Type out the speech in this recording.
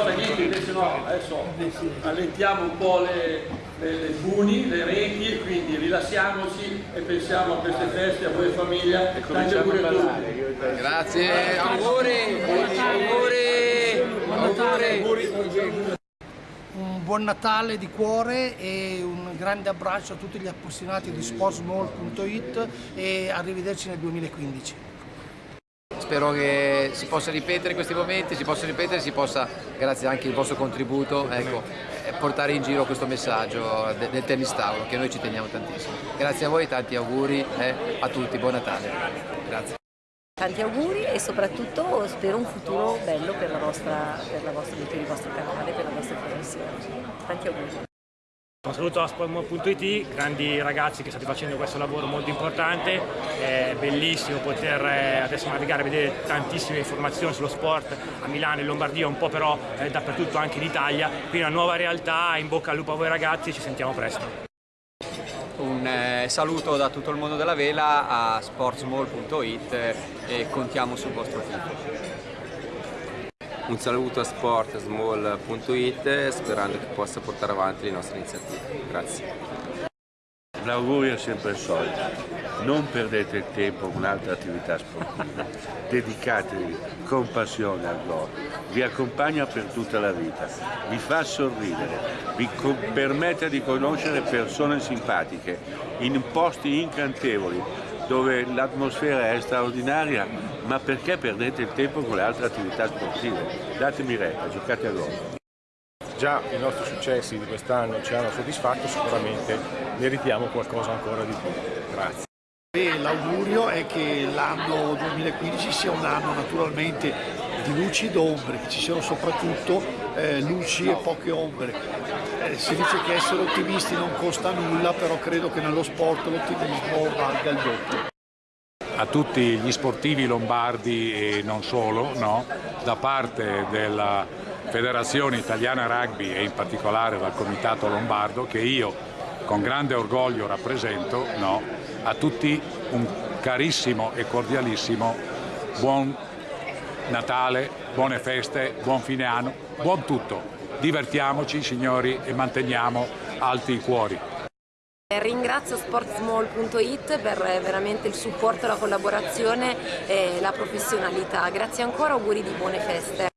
allora niente, invece no, adesso allentiamo un po' le, le, le puni, le reti e quindi rilassiamoci e pensiamo a queste feste, a voi famiglia. Tanti auguri a tutti. Grazie, auguri, auguri, auguri. un buon Natale di cuore e un grande abbraccio a tutti gli appassionati di sportsmall.it e arrivederci nel 2015. Spero che si possa ripetere questi momenti, si possa ripetere, si possa, grazie anche al vostro contributo, ecco, eh, portare in giro questo messaggio de- del tennis tavolo che noi ci teniamo tantissimo. Grazie a voi, tanti auguri eh, a tutti, buon Natale. Grazie. Tanti auguri e soprattutto spero un futuro bello per, la vostra, per, la vostra, per il vostro canale, per la vostra trasmissione. Tanti auguri. Un saluto a Sportmore.it, grandi ragazzi che state facendo questo lavoro molto importante, è bellissimo poter eh, adesso navigare e vedere tantissime informazioni sullo sport a Milano e Lombardia, un po' però eh, dappertutto anche in Italia, quindi una nuova realtà, in bocca al lupo a voi ragazzi, ci sentiamo presto. Un eh, saluto da tutto il mondo della vela a sportsmall.it e contiamo sul vostro tifo. Un saluto a sportsmall.it sperando che possa portare avanti le nostre iniziative. Grazie. L'augurio è sempre il solito, non perdete il tempo con altre attività sportive, dedicatevi con passione al golf, vi accompagna per tutta la vita, vi fa sorridere, vi permette di conoscere persone simpatiche in posti incantevoli dove l'atmosfera è straordinaria, ma perché perdete il tempo con le altre attività sportive? Datemi retta, giocate a golf. Già i nostri successi di quest'anno ci hanno soddisfatto, sicuramente meritiamo qualcosa ancora di più. Grazie. L'augurio è che l'anno 2015 sia un anno naturalmente di luci ed ombre, che ci siano soprattutto eh, luci e poche ombre. Eh, si dice che essere ottimisti non costa nulla, però credo che nello sport l'ottimismo valga il doppio. A tutti gli sportivi lombardi e non solo, no? da parte della Federazione Italiana Rugby e in particolare dal Comitato Lombardo che io con grande orgoglio rappresento, no? a tutti un carissimo e cordialissimo buon Natale, buone feste, buon fine anno, buon tutto. Divertiamoci signori e manteniamo alti i cuori. Ringrazio sportsmall.it per veramente il supporto, la collaborazione e la professionalità. Grazie ancora, auguri di buone feste.